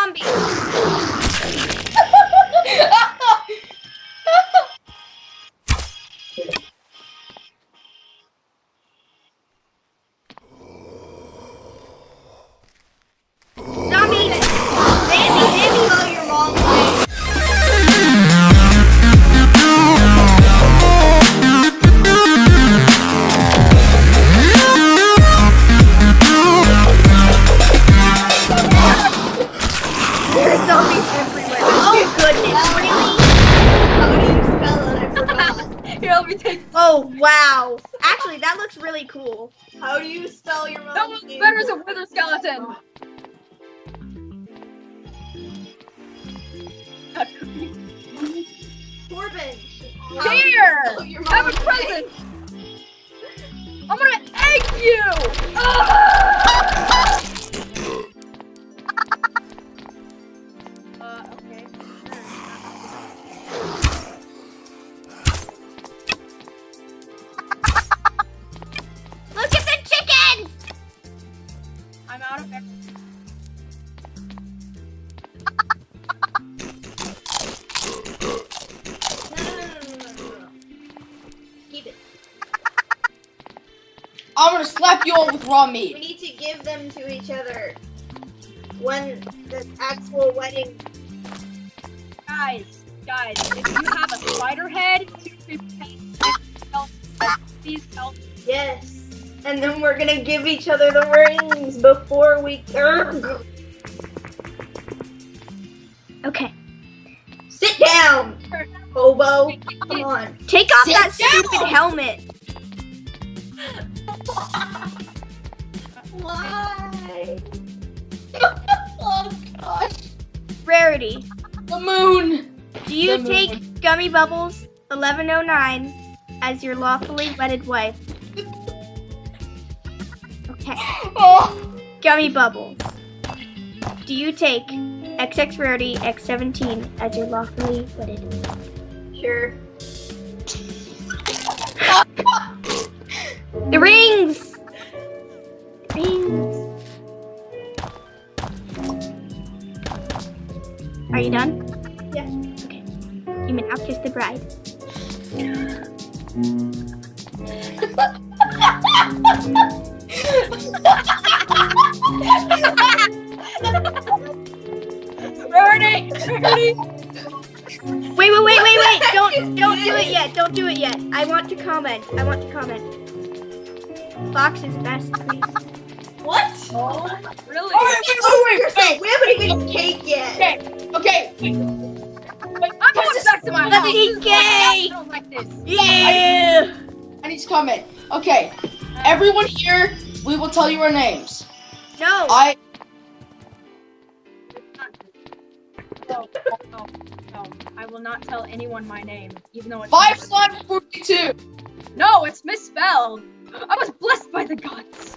zombie. Zombies everywhere. Oh goodness, really? How do you spell it? I. Here, let me take. Oh wow. Actually, that looks really cool. How do you spell your That mom's one's name? better as a wither skeleton. Corbin. Here! You Have a present! I'm gonna egg you! Ah! I'm gonna slap you all with raw meat. We need to give them to each other when the actual wedding. Guys, guys, if you have a spider head, two creeper heads, and skeleton heads, please help. me. Yes. And then we're gonna give each other the rings before we. Okay. Sit down, hobo. Come on. Take off Sit that down. stupid helmet. Why? oh gosh. Rarity. The moon. Do you moon. take Gummy Bubbles 1109 as your lawfully wedded wife? Okay. Oh. Gummy Bubbles. Do you take XX Rarity X17 as your lawfully wedded? Sure. The rings! Rings. Are you done? Yeah. Okay. You may now kiss the bride. Rarity! Rarity! Wait, wait, wait, wait, wait! Don't, don't do it yet. Don't do it yet. I want to comment. I want to comment. Fox is best, please. What? Oh, really? Oh, wait, wait, wait, We haven't even cake yet. Okay, okay. Wait, I'm going back to my Let house. me This is. I don't like this. Yeah! I need to comment. Okay, everyone here, we will tell you our names. No. I No, no, no. I will not tell anyone my name, even though it's five slime forty-two. No, it's misspelled. I was blessed by the gods.